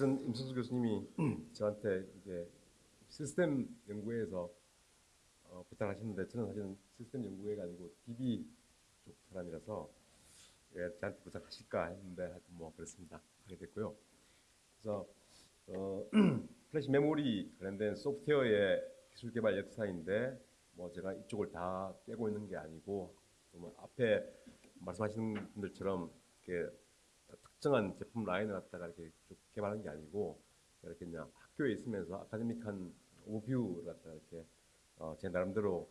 실은 임성수 교수님이 저한테 이게 시스템 연구회에서 어, 부탁하셨는데 저는 사실은 시스템 연구회가 아니고 DB 쪽 사람이라서 예, 저한테 부탁하실까 했는데 하여튼 뭐 그렇습니다. 하게 됐고요. 그래서 어, 플래시 메모리 관련된 소프트웨어의 기술 개발 역사인데 뭐 제가 이쪽을 다 꿰고 있는 게 아니고 뭐 앞에 말씀하시는 분들처럼 이렇게 특정한 제품 라인을 갖다가 이렇게 쭉 개발한 게 아니고 이렇게 그냥 학교에 있으면서 academic한 overview를 갖다가 이렇게 어, 제 나름대로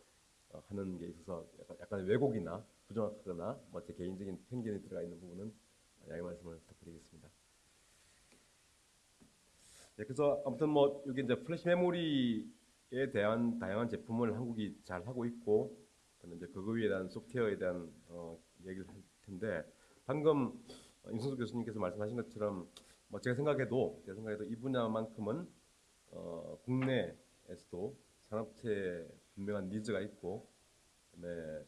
어, 하는 게 있어서 약간, 약간 왜곡이나 부정확하거나 뭐 제 개인적인 편견이 들어가 있는 부분은 양해 말씀을 부탁드리겠습니다. 네, 그래서 아무튼 뭐 여기 이제 플래시 메모리에 대한 다양한 제품을 한국이 잘 하고 있고 그다음에 이제 그거에 대한 소프트웨어에 대한 어, 얘기를 할 텐데 방금 임승수 교수님께서 말씀하신 것처럼 뭐 제가 생각해도 제가 생각해도 이 분야만큼은 어, 국내에서도 산업체에 분명한 니즈가 있고 그다음에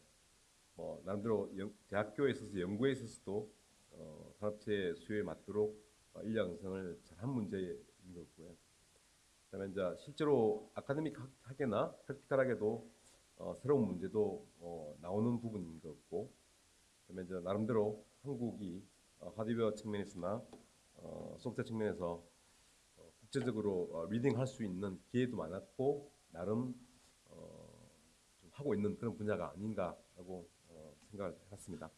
뭐 나름대로 연, 대학교에 있어서 연구에 있어서도 어, 산업체 수요에 맞도록 어, 인력 양성을 잘 한 문제인 거고요. 그다음에 이제 실제로 아카데믹 하게나 프랙티컬하게도 어, 새로운 문제도 어, 나오는 부분인 것 같고 그다음에 이제 나름대로 한국이 어, 하드웨어 측면에서나 어, 소프트웨어 측면에서 어, 국제적으로 어, 리딩할 수 있는 기회도 많았고 나름 어, 좀 하고 있는 그런 분야가 아닌가라고 어, 생각을 해봤습니다.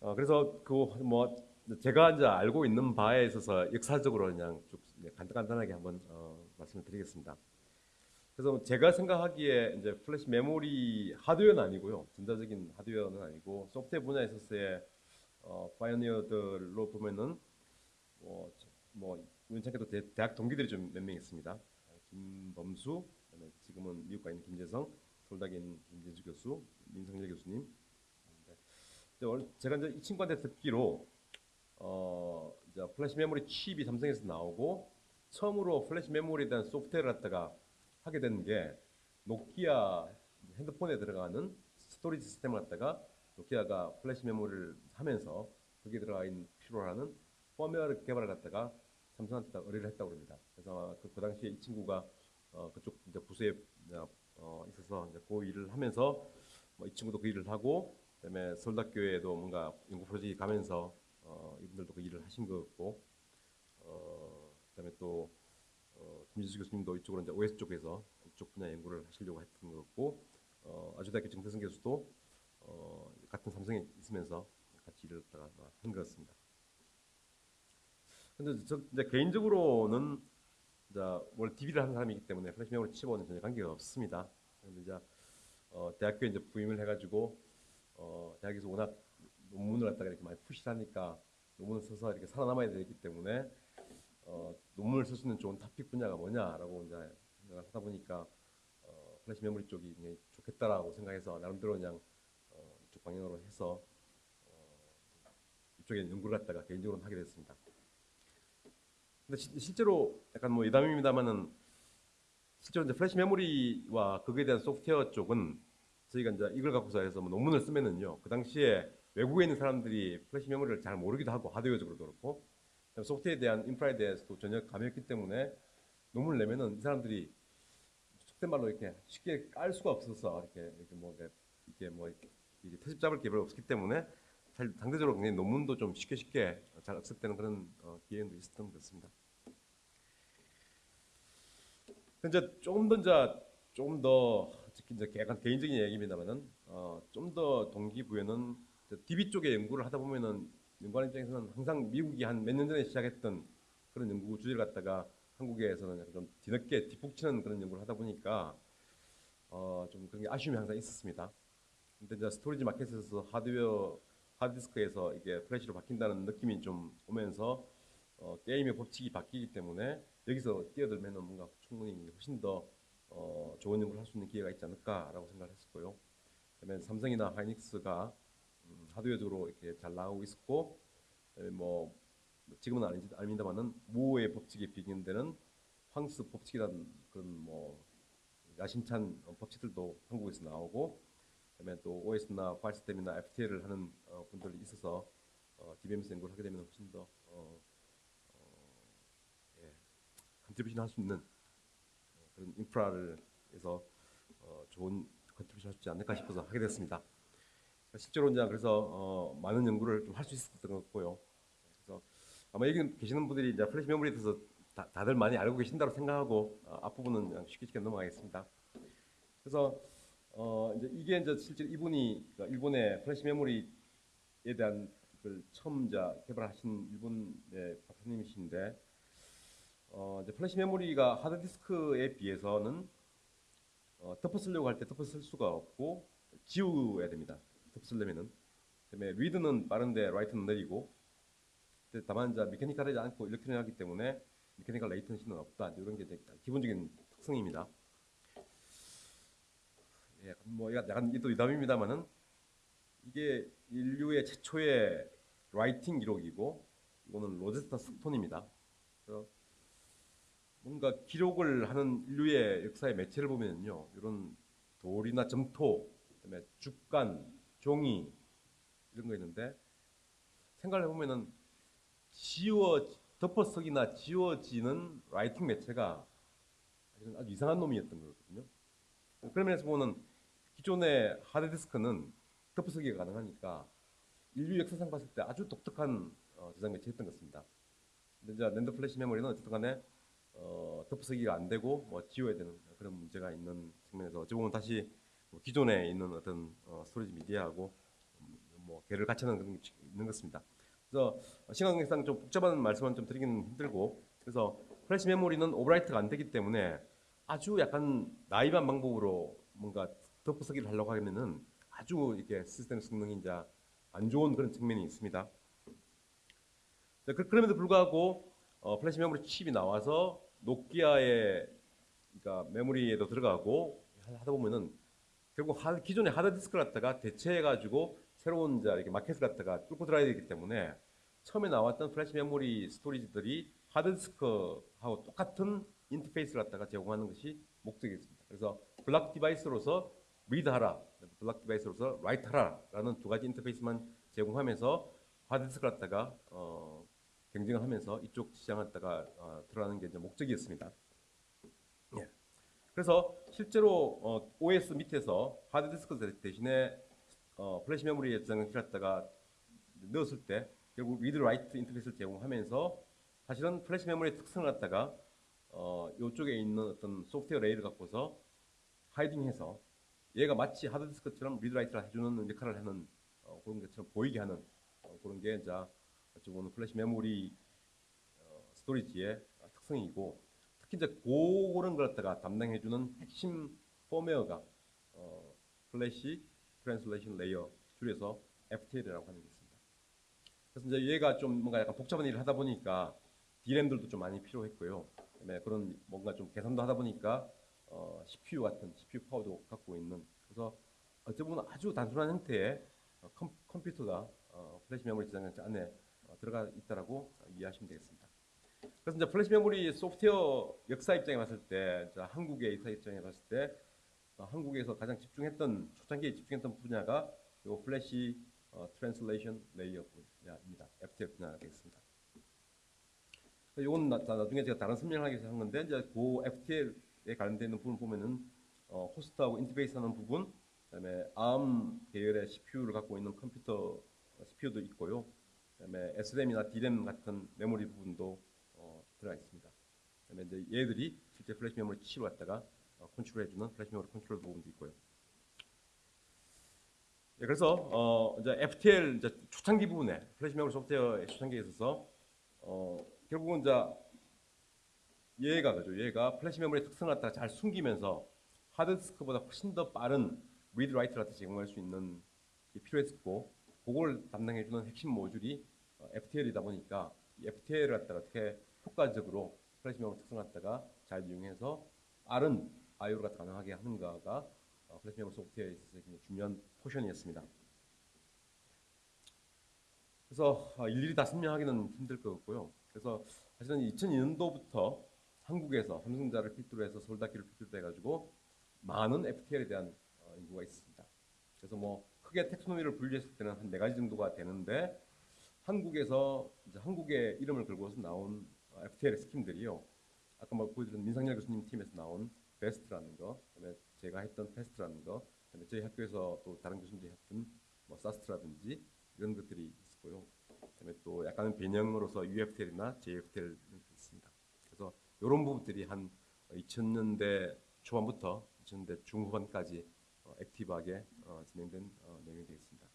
어, 그래서 그 뭐 제가 이제 알고 있는 바에 있어서 역사적으로 그냥 쭉 간단간단하게 한번 어, 말씀을 드리겠습니다. 그래서 제가 생각하기에 이제 플래시 메모리 하드웨어는 아니고요. 전자적인 하드웨어는 아니고 소프트웨어 분야에 있어서의 어, pioneer들로 보면은 뭐, 뭐 우연찮게도 대, 학 동기들이 좀 몇 명 있습니다. 김범수, 그다음에 지금은 미국 가 있는 김재성, 있는 김진수 교수, 민상렬 교수님. 제가 이제 이 친구한테 듣기로 어, 이제 플래시 메모리 칩이 삼성에서 나오고 처음으로 플래시 메모리에 대한 소프트웨어를 갖다가 하게 된 게 노키아 핸드폰에 들어가는 storage 시스템을 갖다가 노키아가 플래시 메모리를 하면서 거기에 들어가 있는 하는 펌웨어 개발을 갖다가 삼성한테 의뢰를 했다고 합니다. 그래서 그, 그 당시에 이 친구가 어, 그쪽 이제 부서에 어, 있어서 이제 그 일을 하면서 뭐 이 친구도 그 일을 하고 그다음에 서울대학교에도 뭔가 연구 프로젝트 가면서 어, 이분들도 그 일을 하신 것 같고 어, 그다음에 또 어, 김진수 교수님도 이쪽으로 이제 OS 쪽에서 이쪽 분야 연구를 하시려고 했던 것 같고 어, 아주대학교 정태선 교수도 어, 같은 삼성에 있으면서 같이 일을 했다가 한 것 같습니다. 근데 저 이제 개인적으로는 이제 원래 DB를 하는 사람이기 때문에 플래시 메모리 칩하고는 전혀 관계가 없습니다. 근데 이제 어, 대학교에 이제 부임을 해가지고 어, 대학에서 워낙 논문을 갖다가 이렇게 많이 push하니까 논문을 써서 이렇게 살아남아야 되기 때문에 어, 논문을 쓸 수 있는 좋은 토픽 분야가 뭐냐라고 이제 하다 보니까 어, 플래시 메모리 쪽이 좋겠다라고 생각해서 나름대로 그냥 어, 이쪽 방향으로 해서 어, 이쪽에 연구를 갖다가 개인적으로 하게 됐습니다. 근데 시, 실제로 약간 뭐 여담입니다만은 실제로 이제 플래시 메모리와 거기에 대한 소프트웨어 쪽은 저희가 이제 이걸 갖고서 해서 뭐 논문을 쓰면은요 그 당시에 외국에 있는 사람들이 플래시 메모리를 잘 모르기도 하고 하드웨어적으로도 그렇고 소프트웨어에 대한 인프라에 대해서도 전혀 감이 없기 때문에 논문을 내면은 이 사람들이 속된 말로 이렇게 쉽게 깔 수가 없어서 이렇게 이렇게 뭐 이렇게 뭐 이렇게 트집 잡을 게 별로 없기 때문에 상대적으로 굉장히 논문도 좀 쉽게 쉽게 잘 accept되는 그런 어, 기회도 있었던 것 같습니다. 이제 조금 더 이제 조금 더 이제 약간 개인적인 얘기입니다만은 어, 좀 더 동기부여는 DB 쪽에 연구를 하다 보면은 연구원 입장에서는 항상 미국이 한 몇 년 전에 시작했던 그런 연구 주제를 갖다가 한국에서는 좀 뒤늦게 뒷북치는 그런 연구를 하다 보니까 어, 좀 그런 게 아쉬움이 항상 있었습니다. 근데 이제 storage market에서 하드웨어 하드디스크에서 이게 플래시로 바뀐다는 느낌이 좀 오면서 어, 게임의 법칙이 바뀌기 때문에 여기서 뛰어들면 뭔가 충분히 훨씬 더 어, 좋은 연구를 할 수 있는 기회가 있지 않을까라고 생각을 했었고요. 그다음에 삼성이나 하이닉스가 음, 하드웨어적으로 이렇게 잘 나오고 있었고, 뭐 지금은 아닌지 아닙니다만은 무의 법칙에 비견되는 황스 법칙이라는 그런 뭐 야심찬 법칙들도 한국에서 나오고, 그다음에 또 OS나 파일 시스템이나 FTL을 하는 어, 분들이 있어서 어, DBMS 연구를 하게 되면 훨씬 더 어, 어, contribution 할수 있는 어, 그런 인프라를 해서 어, 좋은 contribution 할수 있지 않을까 싶어서 하게 됐습니다. 실제로 이제 그래서 어, 많은 연구를 좀 할 수 있었던 것 같고요. 그래서 아마 여기 계시는 분들이 이제 플래시 메모리에 대해서 다, 다들 많이 알고 계신다고 생각하고 어, 앞부분은 쉽게 쉽게 넘어가겠습니다. 그래서 어, 이제 이게 이제 실제 이분이 그러니까 일본의 플래시 메모리에 대한 그 처음 이제 개발하신 일본의 박사님이신데 어, 이제 플래시 메모리가 하드디스크에 비해서는 어, 덮어 쓰려고 할 때 덮어 쓸 수가 없고 지워야 됩니다. 덮어 쓰려면은 그다음에 read는 빠른데 write는 느리고 다만 이제 mechanical하지 않고 electronic하기 때문에 mechanical latency는 없다 이런 게 기본적인 특성입니다. 예, 뭐 약간 또 여담입니다만은 이게 인류의 최초의 writing 기록이고 이거는 로제타 스톤입니다. 뭔가 기록을 하는 인류의 역사의 매체를 보면요, 이런 돌이나 점토, 그다음에 죽간, 종이 이런 거 있는데 생각을 해보면은 지워 덮어쓰기나 지워지는 writing 매체가 아주 이상한 놈이었던 거거든요. 그런 면에서 보면 기존의 하드디스크는 덮어쓰기가 가능하니까 인류 역사상 봤을 때 아주 독특한 어, 저장 매체였던 것 같습니다. 근데 이제 랜드 플래시 메모리는 어쨌든 간에 어, 덮어쓰기가 안 되고 뭐 지워야 되는 그런 문제가 있는 측면에서 어찌 보면 다시 뭐 기존에 있는 어떤 어, storage media하고 뭐 궤를 같이 하는 그런 게 있는 것 같습니다. 그래서 시간 관계상 좀 복잡한 말씀은 좀 드리기는 힘들고 그래서 플래시 메모리는 overwrite가 안 되기 때문에 아주 약간 naive한 방법으로 뭔가 덮어쓰기를 하려고 하면은 아주 이게 시스템 성능이 이제 안 좋은 그런 측면이 있습니다. 자, 그- 그럼에도 불구하고 어, 플래시 메모리 칩이 나와서 노키아의 그러니까 메모리에도 들어가고 하다 보면은 결국 하, 기존의 하드 디스크를 갖다가 대체해 가지고 새로운 이제 이렇게 마켓을 갖다가 뚫고 들어야 되기 때문에 처음에 나왔던 플래시 메모리 storage들이 하드 디스크하고 똑같은 인터페이스를 갖다가 제공하는 것이 목적이었습니다. 그래서 블락 디바이스로서 리드하라, 블락 디바이스로서 라이트하라라는 두 가지 인터페이스만 제공하면서 하드 디스크를 갖다가 어, 경쟁을 하면서 이쪽 시장을 갖다가 어, 들어가는 게 이제 목적이었습니다. 예. 그래서 실제로 어, OS 밑에서 하드디스크 대- 대신에 어, 플래시 메모리에 저장을 갖다가 넣었을 때 결국 read write 인터페이스를 제공하면서 사실은 플래시 메모리의 특성을 갖다가 어, 이쪽에 있는 어떤 소프트웨어 layer를 갖고서 hiding해서 얘가 마치 하드디스크처럼 read write를 해주는 역할을 하는 어, 그런 것처럼 보이게 하는 어, 그런 게 이제 어찌 보면 플래시 메모리 어, storage의 특성이고 특히 이제 그런 걸 갖다가 담당해주는 핵심 펌웨어가 어, flash translation layer 줄여서 FTL이라고 하는 게 있습니다. 그래서 이제 얘가 좀 뭔가 약간 복잡한 일을 하다 보니까 DRAM들도 좀 많이 필요했고요. 그다음에 그런 뭔가 좀 계산도 하다 보니까 어, CPU 같은 CPU 파워도 갖고 있는 그래서 어찌 보면 아주 단순한 형태의 어, 컴, 컴퓨터가 어, 플래시 메모리 저장 안에 어, 들어가 있다라고 이해하시면 되겠습니다. 그래서 이제 플래시 메모리 소프트웨어 역사 입장에 봤을 때, 한국의 역사 입장에 봤을 때, 어, 한국에서 가장 집중했던 초창기에 집중했던 분야가 요 플래시 어, translation layer 분야입니다. FTL 분야가 되겠습니다. 이건 나, 나중에 제가 다른 설명을 하기 위해서 한 건데 이제 그 FTL에 관련된 부분 보면은 어, 호스트하고 인터페이스 하는 부분, 그다음에 ARM 계열의 CPU를 갖고 있는 컴퓨터 어, CPU도 있고요. 그다음에 SRAM이나 DRAM 같은 메모리 부분도 어, 들어가 있습니다. 그다음에 이제 얘들이 실제 플래시 메모리 칩을 갖다가 어, 컨트롤해주는 플래시 메모리 컨트롤 부분도 있고요. 예, 그래서 어, 이제 FTL 이제 초창기 부분에 플래시 메모리 소프트웨어의 초창기에 있어서 어, 결국은 이제 얘가 그죠. 얘가 플래시 메모리의 특성을 갖다가 잘 숨기면서 하드디스크보다 훨씬 더 빠른 read write를 갖다 제공할 수 있는 게 필요했었고 그걸 담당해주는 핵심 모듈이 어, FTL이다 보니까 이 FTL을 갖다가 어떻게 효과적으로 플래시 메모리 특성을 갖다가 잘 이용해서 빠른 I/O가 가능하게 하는가가 어, 플래시 메모리 소프트웨어에 있어서 굉장히 중요한 portion이었습니다. 그래서 어, 일일이 다 설명하기는 힘들 것 같고요. 그래서 사실은 2002년도부터 한국에서 삼성전자를 필두로 해서 서울대학교를 필두로 해가지고 많은 FTL에 대한 어, 연구가 있습니다. 그래서 뭐 크게 taxonomy를 분류했을 때는 한 네 가지 정도가 되는데 한국에서 이제 한국의 이름을 걸고서 나온 어, FTL scheme들이요 아까 막 보여드린 민상렬 교수님 팀에서 나온 BAST라는 거, 그다음에 제가 했던 FAST라는 거, 그다음에 저희 학교에서 또 다른 교수님들이 했던 뭐 SAST라든지 이런 것들이 있었고요. 그다음에 또 약간은 변형으로서 UFTL이나 JFTL 이런 게 있습니다. 그래서 이런 부분들이 한 2000년대 초반부터 2000년대 중후반까지 어, active하게 어, 진행된 어, 내용이 되겠습니다.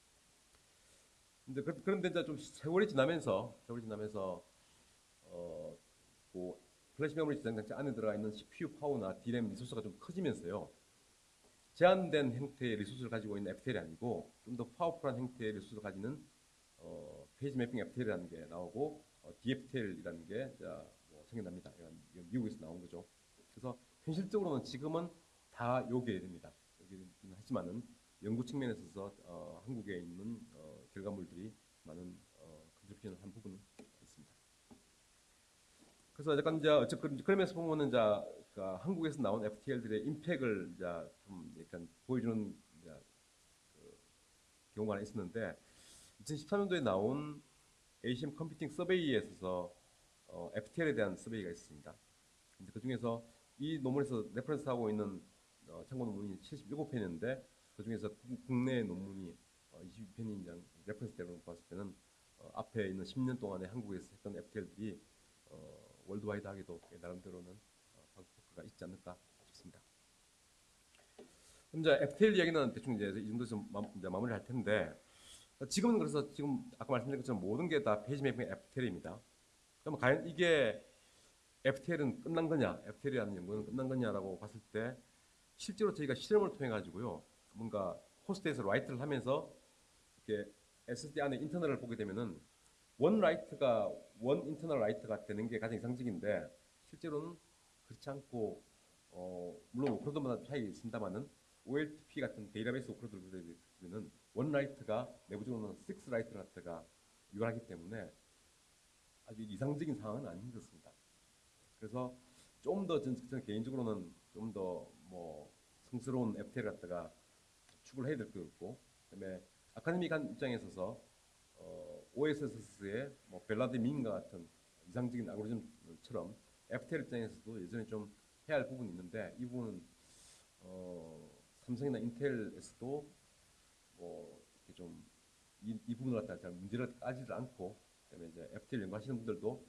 근데 그- 그런데 이제 좀 세월이 지나면서 세월이 지나면서 어, 뭐 플래시 메모리 저장 장치 안에 들어가 있는 CPU 파워나 DRAM resource가 좀 커지면서요. 제한된 형태의 resource를 가지고 있는 FTL이 아니고 좀 더 powerful한 형태의 resource를 가지는 어, page mapping FTL이라는 게 나오고 어, DFTL이라는 게 자, 뭐 생겨납니다. 이건, 미국에서 나온 거죠. 그래서 현실적으로는 지금은 다 요게 됩니다. 여기는 하지만은 연구 측면에서 어, 한국에 있는 어, 결과물들이 많은 어, contribution을 한 부분은 있습니다. 그래서 약간 이제 어쨌든 그러면서 보면은 이제 그 한국에서 나온 FTL들의 impact를 이제 좀 약간 보여주는 이제 그 경우가 있었는데 2013년도에 나온 ACM Computing Survey에 있어서 어, FTL에 대한 survey가 있습니다. 근데 그 중에서 이 논문에서 reference하고 있는 어, 참고 논문이 77편인데 그 중에서 국내 논문이 어, 22편인 장 reference 대로 봤을 때는 어, 앞에 있는 10년 동안에 한국에서 했던 FTL들이 어, worldwide하게도 나름대로는 어, 방법가 있지 않을까 싶습니다. 그럼 이제 FTL 이야기는 대충 이제 이 정도에서 마, 이제 마무리할 텐데 지금은 그래서 지금 아까 말씀드린 것처럼 모든 게 다 page mapping FTL입니다. 그럼 과연 이게 FTL은 끝난 거냐, FTL이라는 연구는 끝난 거냐라고 봤을 때 실제로 저희가 실험을 통해 가지고요, 뭔가 host에서 write를 하면서 이렇게 SSD 안에 internal을 보게 되면은 one write가 one internal write가 되는 게 가장 이상적인데 실제로는 그렇지 않고 어, 물론 workload마다 차이가 있습니다만은 OLTP 같은 데이터베이스 workload들은 one write가 내부적으로는 6 write write가 유효하기 때문에 아주 이상적인 상황은 같습니다. 그래서 좀더 전, 전 개인적으로는 좀 더 뭐 성스러운 FTL 갖다가 추구를 해야 될 것 같고 그다음에 academic한 입장에 있어서 어, OS의 뭐 Belady MIN과 같은 이상적인 알고리즘처럼 FTL 입장에서도 예전에 좀 해야 할 부분이 있는데 이 부분은 어, 삼성이나 인텔에서도 뭐 이렇게 좀이 이 부분을 갖다가 잘 문제를 따지지 않고 그다음에 이제 FTL 연구하시는 분들도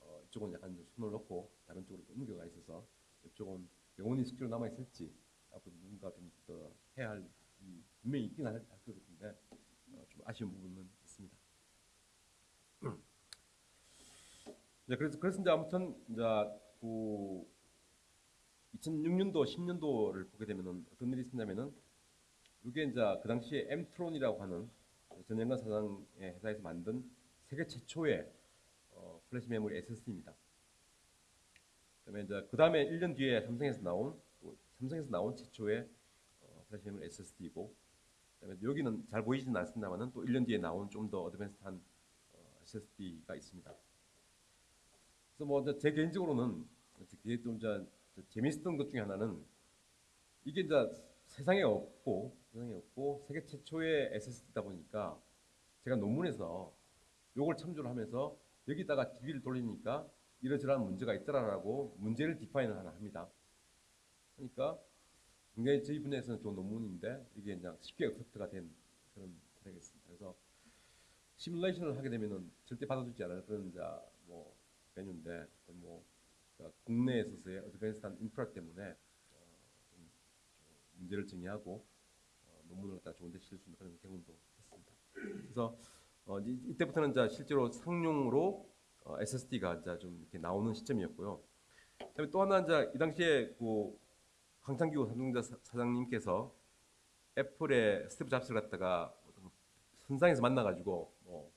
어, 이쪽은 약간 좀 손을 놓고 다른 쪽으로 좀 옮겨가 있어서 이쪽은 영원히 숙제로 남아 있을지 앞으로 누군가 좀더 해야 할 이, 분명히 있긴 할, 할 것 같은데 어, 좀 아쉬운 부분은 있습니다. 이제 그래서 그래서 이제 아무튼 이제 그 2006년도 10년도를 보게 되면은 어떤 일이 있었냐면은 이게 이제 그 당시에 엠트론이라고 하는 전영관 사장의 회사에서 만든 세계 최초의 어, 플래시 메모리 SSD입니다. 그다음에 이제 그 다음에 1년 뒤에 삼성에서 나온 또 삼성에서 나온 최초의 어, 플래시 메모리 SSD이고 그다음에 여기는 잘 보이지는 않습니다만은 또 1년 뒤에 나온 좀 더 advance한 어, SSD가 있습니다. 그래서 뭐 제 개인적으로는 이게 좀 이제 재미있었던 것 중에 하나는 이게 이제 세상에 없고 세상에 없고 세계 최초의 SSD다 보니까 제가 논문에서 요걸 참조를 하면서 여기다가 DB를 돌리니까 이러저러한 문제가 있더라라고 문제를 디파인을 하나 합니다. 그러니까 굉장히 저희 분야에서는 좋은 논문인데 이게 그냥 쉽게 어택트가 된 그런 되겠습니다. 그래서 시뮬레이션을 하게 되면은 절대 받아주지 않을 그런 이제 뭐 메뉴인데 뭐 국내에 있어서의 어드밴스한 인프라 때문에 어, 문제를 정의하고 어, 논문을 갖다 좋은 데 실을 수 있는 그런 경험도 했습니다. 그래서 어, 이, 이때부터는 이제 실제로 상용으로 어, SSD가 이제 좀 이렇게 나오는 시점이었고요. 그다음에 또 하나 이제 이 당시에 그 삼성전자 사- 사장님께서 애플의 스티브 잡스를 갖다가 선상에서 만나가지고 뭐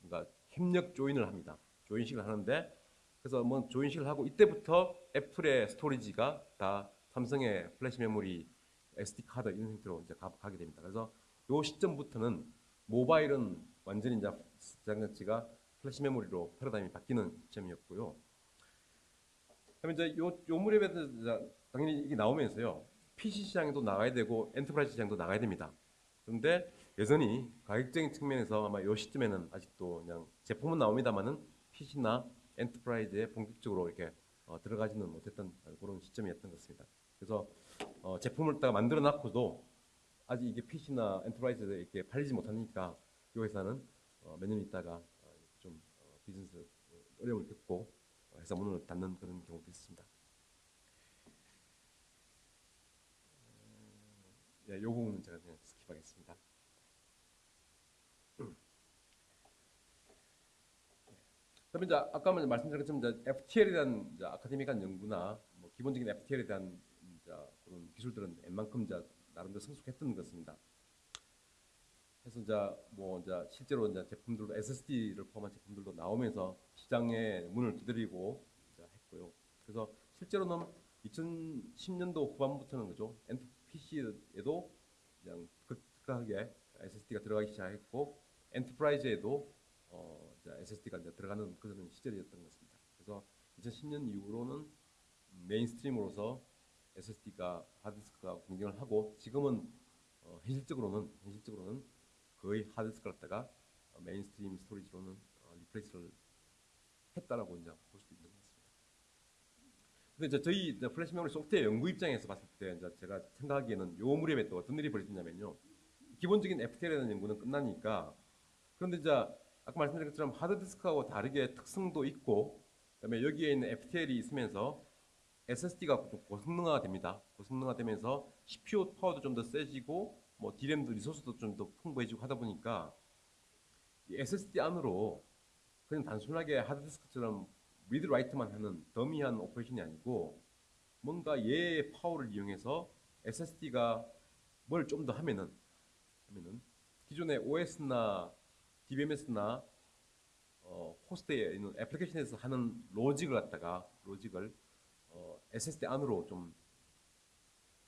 뭔가 협력 조인을 합니다. 조인식을 하는데 그래서 뭐 조인식을 하고 이때부터 애플의 storage가 다 삼성의 플래시 메모리 SD 카드 이런 형태로 이제 가, 가게 됩니다. 그래서 요 시점부터는 모바일은 완전히 이제 장치가 플래시 메모리로 패러다임이 바뀌는 시점이었고요. 그다음에 이제 요, 요 무렵에 당연히 이게 나오면서요. PC 시장에도 나가야 되고 enterprise 시장도 나가야 됩니다. 그런데 여전히 가격적인 측면에서 아마 요 시점에는 아직도 그냥 제품은 나옵니다만은 PC나 enterprise에 본격적으로 이렇게 어, 들어가지는 못했던 그런 시점이었던 것 같습니다. 그래서 어, 제품을 딱 만들어 놨고도 아직 이게 PC나 enterprise에 이렇게 팔리지 못하니까 이 회사는 어, 몇년 있다가 어, 좀 어, 비즈니스 어려움을 겪고 어, 회사 문을 닫는 그런 경우도 있습니다. 예, 이 부분은 제가 그냥 스킵하겠습니다. 그다음에 이제 아까 것처럼 이제 FTL에 대한 아카데미간 연구나 뭐 기본적인 FTL에 대한 그런 기술들은 웬만큼 이제 나름대로 성숙했던 것입니다. 그래서 이제 뭐 이제 실제로 이제 제품들도 SSD를 포함한 제품들도 나오면서 시장에 문을 두드리고 했고요. 그래서 실제로는 2010년도 후반부터는 그죠. PC에도 그냥 급하게 SSD가 들어가기 시작했고 enterprise에도 어, 이제 SSD가 이제 들어가는 그런 시절이었던 것 같습니다. 그래서 2010년 이후로는 mainstream으로서 SSD가 하드디스크가 공격을 하고 지금은 어, 현실적으로는 현실적으로는 거의 하드디스크를 갖다가 어, mainstream storage로는 어, replace를 했다라고 이제 볼수 있는 것 같습니다. 근데 이제 저희 이제 플래시 메모리 소프트웨어 연구 입장에서 봤을 때 이제 제가 생각하기에는 요 무렵에 또 어떤 일이 벌어졌냐면요. 기본적인 FTL에 대한 연구는 끝나니까 그런데 이제 아까 말씀드린 것처럼 하드디스크하고 다르게 특성도 있고 그다음에 여기에 있는 FTL이 있으면서 SSD가 좀 고성능화가 됩니다. 고성능화 되면서 CPU 파워도 좀 더 세지고 뭐 DRAM도 resource도 좀 더 풍부해지고 하다 보니까 이 SSD 안으로 그냥 단순하게 하드디스크처럼 read write만 하는 dummy한 operation이 아니고 뭔가 얘의 파워를 이용해서 SSD가 뭘 좀 더 하면은 하면은 기존의 OS나 DBMS나 어, 호스트에 있는 애플리케이션에서 하는 로직을 갖다가 로직을 어, SSD 안으로 좀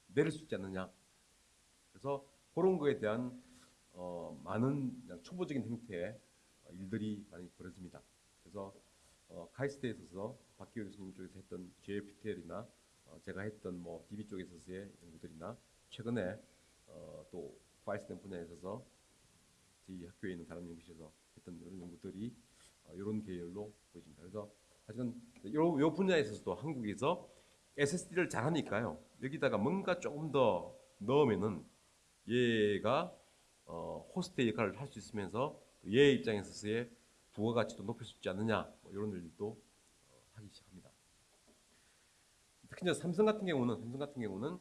내릴 수 있지 않느냐. 그래서 그런 거에 대한 어, 많은 초보적인 형태의 어, 일들이 많이 벌어집니다. 그래서 어, 카이스트에 있어서 박기호 교수님 쪽에서 했던 JPTL이나 어, 제가 했던 뭐 DB 쪽에서의 연구들이나 최근에 어, 또 파일 시스템 분야에 있어서 저희 학교에 있는 다른 연구실에서 했던 이런 연구들이 어, 이런 계열로 보입니다. 그래서 사실은 요, 요 분야에 있어서도 한국에서 SSD를 잘하니까요. 여기다가 뭔가 조금 더 넣으면은 얘가 어, 호스트 역할을 할 수 있으면서 얘 입장에서의 부가가치도 높일 수 있지 않느냐 뭐 이런 일도 어, 하기 시작합니다. 특히 삼성 같은 경우는 삼성 같은 경우는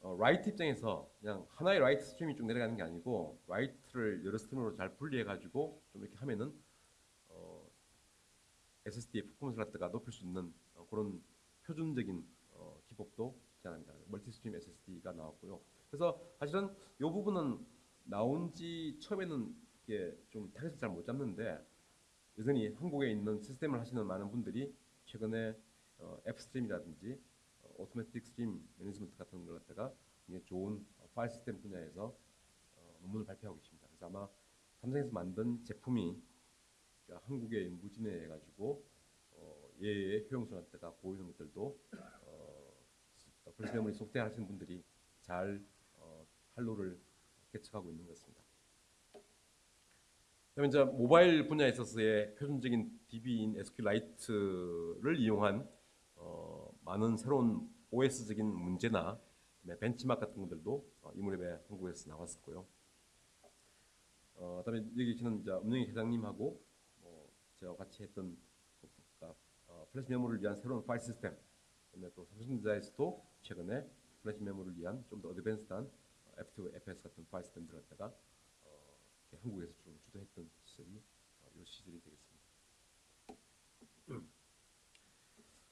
어, write 입장에서 그냥 하나의 write stream이 쭉 내려가는 게 아니고 write를 여러 stream으로 잘 분리해 가지고 좀 이렇게 하면은 어, SSD의 퍼포먼스를 갖다가 높일 수 있는 어, 그런 표준적인 어, 기법도 제안합니다. multi stream SSD가 나왔고요. 그래서 사실은 이 부분은 나온 지 처음에는 이게 좀 타겟을 잘 못 잡는데 여전히 한국에 있는 시스템을 하시는 많은 분들이 최근에 어, FStream이라든지 automatic stream management 같은 걸 갖다가 좋은 어, 파일 시스템 분야에서 어, 논문을 발표하고 있습니다. 그래서 아마 삼성에서 만든 제품이 그러니까 한국에 무진해 가지고 어, 얘의 효용성을 갖다가 보이는 것들도 어, 플래시 메모리 소프트웨어 하시는 분들이 잘 어, 활로를 개척하고 있는 것 같습니다. 그다음에 이제 모바일 분야에 있어서의 표준적인 DB인 SQLite를 이용한 어, 많은 새로운 OS적인 문제나 벤치마크 같은 것들도 어, 이 무렵에 한국에서 나왔었고요. 어, 그다음에 여기 계시는 이제 음영희 회장님하고 뭐 제가 같이 했던 그러니까, 어, 플래시 메모리를 위한 새로운 파일 시스템, 그다음에 또 삼성전자에서도 최근에 플래시 메모리를 위한 좀 더 advanced한 F2, FS 같은 파일 시스템들을 갖다가 어, 한국에서 좀 주도했던 시절이 어, 이 시절이 되겠습니다.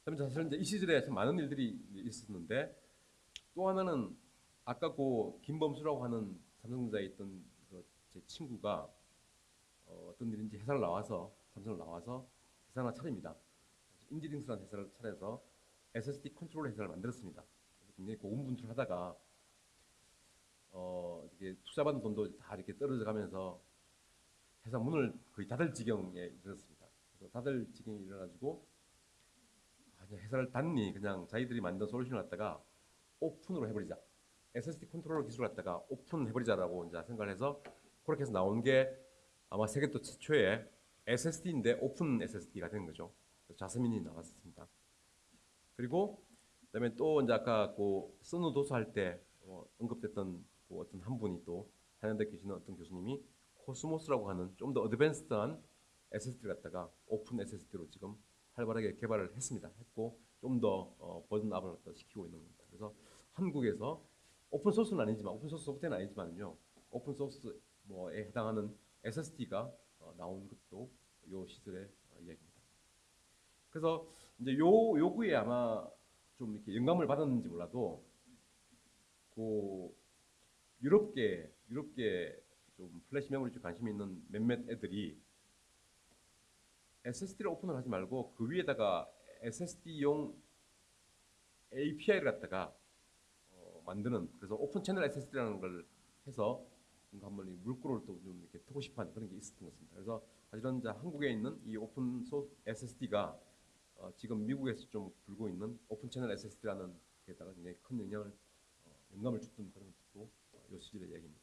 그다음에 사실 이제 이 시절에 참 많은 일들이 있었는데 또 하나는 아까 그 김범수라고 하는 삼성전자에 있던 그 제 친구가 어, 떤 일인지 회사를 나와서 삼성을 나와서 회사를 차립니다. 인지링스라는 회사를 차려서 SSD control 회사를 만들었습니다. 굉장히 고군분투하다가 어, 이게 투자받은 돈도 다 이렇게 떨어져 가면서 회사 문을 거의 닫을 지경에 이르렀습니다. 그래서 닫을 지경에 이르러가지고 회사를 닫니 그냥 자기들이 만든 솔루션을 갖다가 오픈으로 해버리자. SSD controller 기술을 갖다가 오픈해버리자라고 이제 생각을 해서 그렇게 해서 나온 게 아마 세계 또 최초의 SSD인데 open SSD가 된 거죠. 자스민이 나왔습니다. 그리고 그다음에 또 이제 아까 그 선우 도서할 때 어, 언급됐던 그 어떤 한 분이 또 한양대 계시는 어떤 교수님이 코스모스라고 하는 좀 더 advanced한 SSD를 갖다가 open SSD로 지금 활발하게 개발을 했습니다. 했고 좀더 어, version up을 시키고 있는 겁니다. 그래서 한국에서 오픈 소스는 아니지만 오픈 소스 소프트웨어는 아니지만요. 오픈 소스 뭐에 해당하는 SSD가 어, 나온 것도 요 시절의 어, 이야기입니다. 그래서 이제 요 요구에 아마 좀 이렇게 영감을 받았는지 몰라도 그 유럽계 유럽계 좀 플래시 메모리 쪽 관심 있는 몇몇 애들이 SSD를 오픈을 하지 말고 그 위에다가 SSD용 API를 갖다가 어, 만드는 그래서 open channel SSD라는 걸 해서 한번 이 물꼬를 또 좀 이렇게 트고 싶어하는 그런 게 있었던 것 같습니다. 그래서 이제 한국에 있는 이 오픈 소스 SSD가 어, 지금 미국에서 좀 불고 있는 open channel SSD라는 데다가 굉장히 큰 영향을 어, 영감을 줬던 그런 것도 어, 요 시절의 얘기입니다.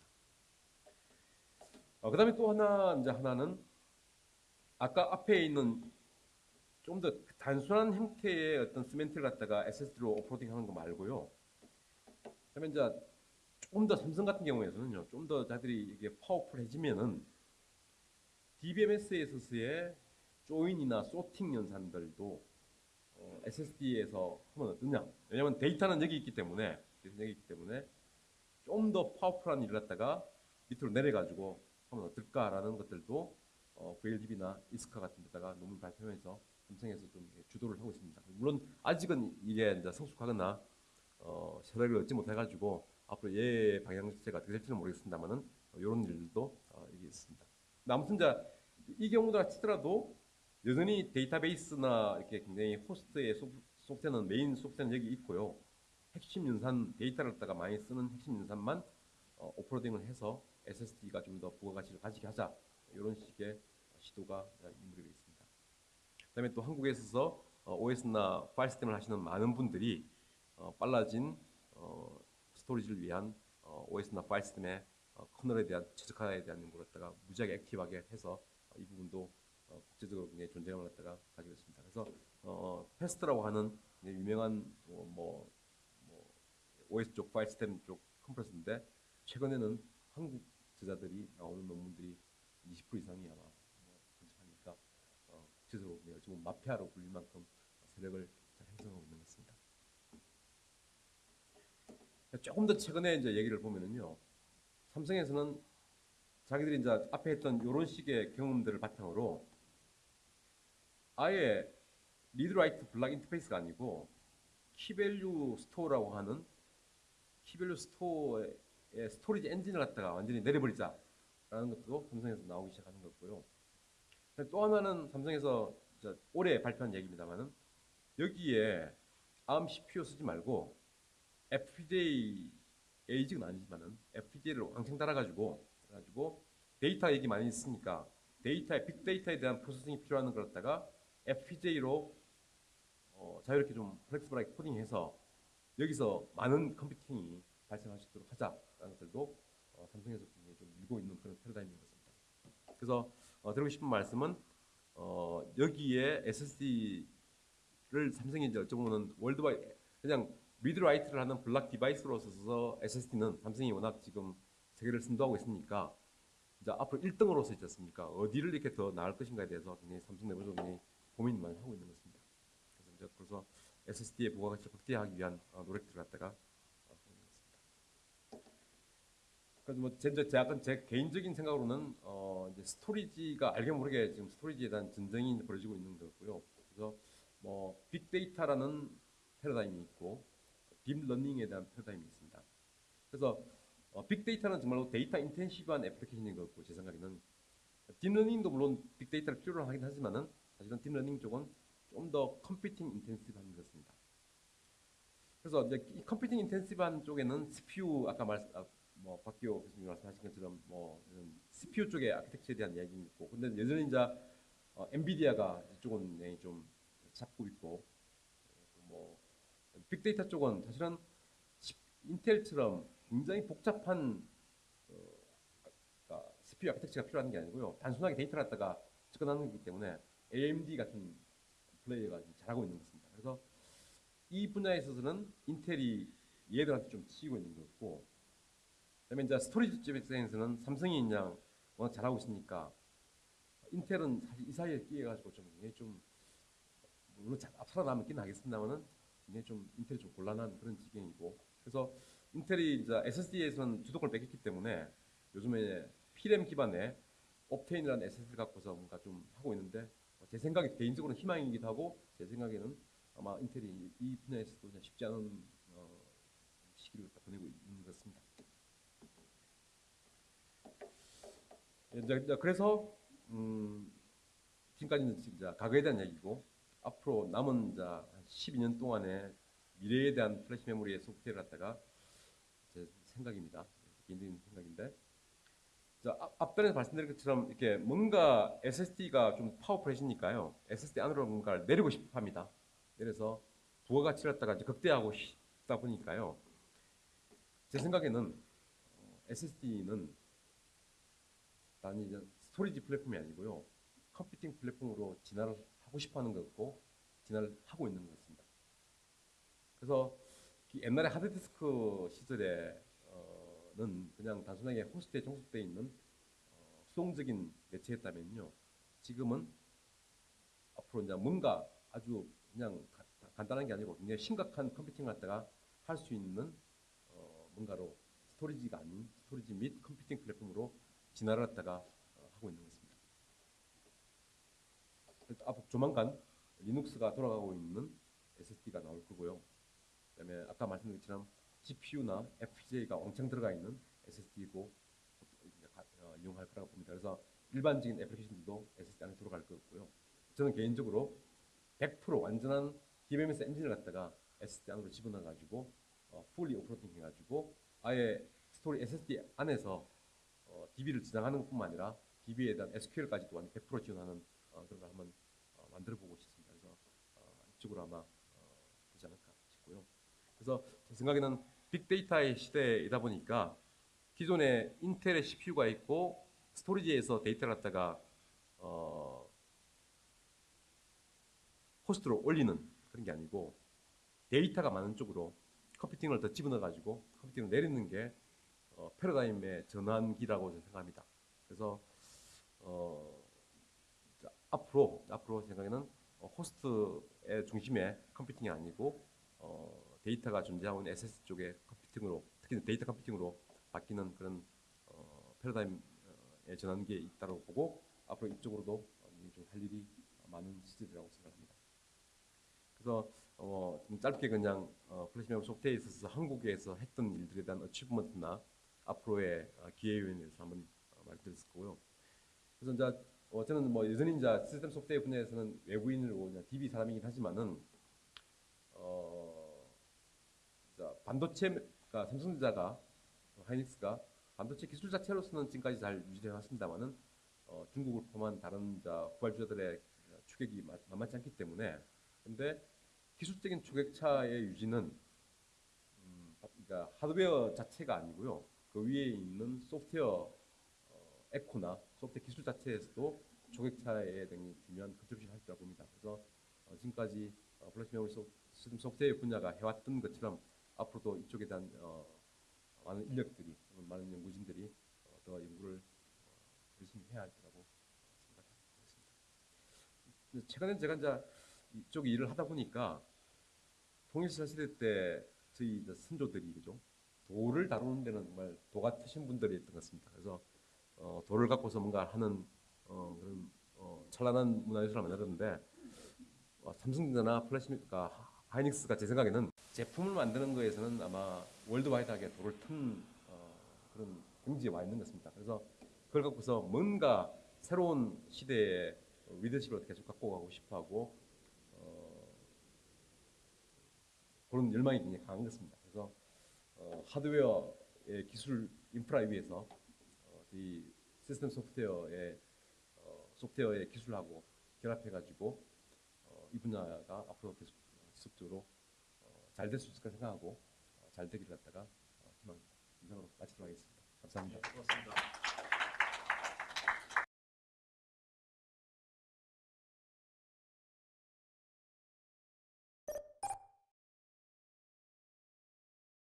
어, 그다음에 또 하나 이제 하나는 아까 앞에 있는 좀 더 단순한 형태의 어떤 semantic을 갖다가 SSD로 offloading 하는 거 말고요. 그다음에 이제 조금 더 삼성 같은 경우에서는요. 좀 더 쟤들이 이게 powerful해지면은 DBMS에 있어서의 join이나 sorting 연산들도 어, SSD에서 하면 어떠냐? 왜냐하면 데이터는 여기 있기 때문에 여기 있기 때문에 좀 더 powerful한 일을 갖다가 밑으로 내려가지고 하면 어떨까라는 것들도 어, VLDB나 ISCA 같은 데다가 논문 발표하면서 삼성에서 좀 주도를 하고 있습니다. 물론 아직은 이게 이제 성숙하거나 어, 세력을 얻지 못해가지고 앞으로 얘 방향 자체가 어떻게 될지는 모르겠습니다만은 어, 이런 일들도 어, 있습니다. 아무튼 이제 이 경우다 치더라도 여전히 데이터베이스나 이렇게 굉장히 호스트의 소- 소프트웨어는 메인 소프트웨어는 여기 있고요. 핵심 연산 데이터를 갖다가 많이 쓰는 핵심 연산만 어, offloading을 해서 SSD가 좀 더 부가가치를 가지게 하자 이런 식의 시도가 이루어지고 있습니다. 그다음에 또 한국에 있어서 어, OS나 파일 시스템을 하시는 많은 분들이 어, 빨라진 어, 스토리지를 위한 어, OS나 파일 시스템의 어, 커널에 대한 최적화에 대한 연구를 갖다가 무지하게 active하게 해서 어, 이 부분도 어, 국제적으로 굉장히 존재감을 갖다가 가지고 있습니다. 그래서 어, FAST라고 하는 굉장히 유명한 뭐, 뭐, 뭐 OS 쪽 파일 시스템 쪽 컴프레서인데 최근에는 한국 저자들이 나오는 논문들이 20% 이상이 아마 뭐 근처하니까 어, 국제적으로 지금 마피아로 불릴 만큼 세력을 잘 형성하고 있는 것 같습니다. 조금 더 최근에 이제 얘기를 보면은요, 삼성에서는 자기들이 이제 앞에 했던 이런 식의 경험들을 바탕으로 아예 read write block 인터페이스가 아니고 key value store라고 하는 key value store의 스토리지 엔진을 갖다가 완전히 내려버리자라는 것도 삼성에서 나오기 시작하는 거고요. 또 하나는 삼성에서 올해 발표한 얘기입니다만은 여기에 ARM CPU 쓰지 말고 FPGA ASIC은 아니지만은 FPGA를 왕창 달아가지고 가지고 데이터 여기 많이 있으니까 데이터의 빅데이터에 대한 processing이 필요한 걸 갖다가 FPGA로 어, 자유롭게 좀 flexible하게 코딩해서 여기서 많은 컴퓨팅이 발생할 수 있도록 하자라는 것들도 어, 삼성에서 굉장히 좀 밀고 있는 그런 패러다임인 것 같습니다. 그래서 어, 드리고 싶은 말씀은 어, 여기에 SSD를 삼성이 이제 어쩌면 worldwide 그냥 read write를 하는 block device로 써서 SSD는 삼성이 워낙 지금 세계를 선도하고 있으니까 이제 앞으로 1등으로서 있지 않습니까? 어디를 이렇게 더 나을 것인가에 대해서 굉장히 삼성 내부적으로 굉장히 고민을 많이 하고 있는 것 같습니다. 그래서 이제 그래서 SSD의 부가가치를 확대하기 위한 어, 노력들을 갖다가 어. 그래서 뭐 제, 제 개인적인 생각으로는 어, 이제 스토리지가 알게 모르게 지금 스토리지에 대한 전쟁이 벌어지고 있는 거고요. 그래서 뭐 빅데이터라는 패러다임이 있고 딥러닝에 대한 패러다임이 있습니다. 그래서 어, 빅데이터는 정말로 data intensive한 애플리케이션인 것 같고 제 생각에는 딥러닝도 물론 빅데이터를 필요로 하긴 하지만은 사실은 딥러닝 쪽은 좀 더 computing intensive한 것 같습니다. 그래서 이제 이 computing intensive한 쪽에는 CPU 아까 말 아, 뭐 박기호 교수님 말씀하신 것처럼 뭐 CPU 쪽의 아키텍처에 대한 이야기 있고 근데 여전히 이제 어, 엔비디아가 이쪽은 좀 잡고 있고 뭐 빅데이터 쪽은 사실은 시- 인텔처럼 굉장히 복잡한 어, 그러니까 CPU 아키텍처가 필요한 게 아니고요. 단순하게 데이터를 갖다가 접근하는 거기 때문에 AMD 같은 플레이어가 잘하고 있는 것 같습니다. 그래서 이 분야에 있어서는 인텔이 얘들한테 좀 치이고 있는 것 같고 그다음에 이제 스토리지 쪽 입장에서는 삼성이 그냥 워낙 잘하고 있으니까 인텔은 사실 이 사이에 끼어가지고 좀 굉장히 좀 물론 잘 살아남긴 하겠습니다만은 굉장히 좀 인텔이 좀 곤란한 그런 지경이고 그래서 인텔이 이제 SSD에서는 주도권을 뺏겼기 때문에 요즘에 P램 기반의 옵테인이라는 SSD를 갖고서 뭔가 좀 하고 있는데 제 생각에 개인적으로는 희망이기도 하고 제 생각에는 아마 인텔이 이 분야에서도 쉽지 않은 어, 시기를 보내고 있는 것 같습니다. 이제, 이제 그래서 음, 지금까지는 이제 과거에 대한 얘기고 앞으로 남은 12년 동안의 미래에 대한 플래시 메모리의 소프트웨어를 갖다가 제 생각입니다. 개인적인 생각인데 자, 앞, 앞전에 말씀드린 것처럼 이렇게 뭔가 SSD가 좀 powerful해지니까요. SSD 안으로 뭔가를 내리고 싶어 합니다. 내려서 부가가치를 갖다가 이제 극대화하고 싶다 보니까요. 제 생각에는 SSD는 단지 이제 스토리지 플랫폼이 아니고요. 컴퓨팅 플랫폼으로 진화를 하고 싶어 하는 것 같고 진화를 하고 있는 것 같습니다. 그래서 이 옛날에 하드디스크 시절에는 그냥 단순하게 호스트에 종속되어 있는 어, 수동적인 매체였다면요. 지금은 앞으로 이제 뭔가 아주 그냥 가- 간단한 게 아니고 굉장히 심각한 computing을 갖다가 할 수 있는 어, 뭔가로 storage가 아닌 storage 및 computing 플랫폼으로 진화를 갖다가 어, 하고 있는 것 같습니다. 그래서 앞으로 조만간 Linux가 돌아가고 있는 SSD가 나올 거고요. 그다음에 아까 말씀드린 것처럼 GPU나 FPGA가 왕창 들어가 있는 SSD고 어, 이용할 거라고 봅니다. 그래서 일반적인 애플리케이션들도 SSD 안에 들어갈 것 같고요. 저는 개인적으로 100% 완전한 DBMS 엔진을 갖다가 SSD 안으로 집어넣어 가지고 어, 풀리 오프로딩 해가지고 아예 스토리 SSD 안에서 어, DB를 저장하는 것뿐만 아니라 DB에 대한 SQL까지도 완전 100% 지원하는 어, 그런 걸 한번 어, 만들어 보고 싶습니다. 그래서 어, 이쪽으로 아마 어, 되지 않을까 싶고요. 그래서 제 생각에는 빅데이터의 시대이다 보니까 기존에 인텔의 CPU가 있고 storage에서 데이터를 갖다가 어, 호스트로 올리는 그런 게 아니고 데이터가 많은 쪽으로 computing을 더 집어넣어 가지고 computing을 내리는 게 어, 패러다임의 전환기라고 저는 생각합니다. 그래서 어, 자, 앞으로 앞으로 생각에는 어, 호스트의 중심에 computing이 아니고 어, 데이터가 존재하고 있는 SS 쪽의 컴퓨팅으로 특히 데이터 computing으로 바뀌는 그런 어, 패러다임의 전환기에 있다고 보고 앞으로 이쪽으로도 좀 할 일이 많은 시절이라고 생각합니다. 그래서 어, 좀 짧게 그냥 어, 플래시 메모리 소프트웨어에 있어서 한국에서 했던 일들에 대한 achievement나 앞으로의 어, 기회 요인에 대해서 한번 어, 말씀드렸을 거고요. 그래서 이제 어, 저는 뭐 여전히 이제 시스템 소프트웨어 분야에서는 외국인으로 그냥 DB 사람이긴 하지만은 어, 자, 반도체가 삼성전자가 어, 하이닉스가 반도체 기술 자체로서는 지금까지 잘 유지되어 왔습니다만은 어, 중국을 포함한 다른 자 후발주자들의 추격이 마- 만만치 않기 때문에 근데 기술적인 초격차의 유지는 음, 그러니까 하드웨어 자체가 아니고요. 그 위에 있는 소프트웨어 어, eco나 소프트웨어 기술 자체에서도 초격차에 굉장히 중요한 contribution 할 거라고 봅니다. 그래서 어, 지금까지 어, 플래시 메모리 소- 시스템 소프트웨어 분야가 해왔던 것처럼 앞으로도 이쪽에 대한 어, 많은 인력들이 많은 연구진들이 어, 더 연구를 어, 열심히 해야 할 거라고 생각했습니다. 근데 최근에 제가 이제 이쪽 일을 하다 보니까 통일신라 시대 때 저희 선조들이 그죠 돌을 다루는 데는 정말 도 트신 분들이었던 것 같습니다. 그래서 어, 돌을 갖고서 뭔가 하는 어, 그런 어, 찬란한 문화예술을 만들었는데 어, 삼성전자나 플래시미가 하이닉스가 제 생각에는 제품을 만드는 거에서는 아마 worldwide하게 도를 튼 어, 그런 경지에 와 있는 것 같습니다. 그래서 그걸 갖고서 뭔가 새로운 시대의 리더십을 계속 갖고 가고 싶어하고 어, 그런 열망이 굉장히 강한 것 같습니다. 그래서 어, 하드웨어의 기술 인프라 위에서 어, 이 시스템 소프트웨어의 어, 소프트웨어의 기술하고 결합해가지고 어, 이 분야가 앞으로 계속 지속적으로 어, 잘될 수 있을 까 생각하고 어, 잘 되기를 갖다가 어, 희망합니다. 이상으로 마치도록 하겠습니다. 감사합니다. 고맙습니다.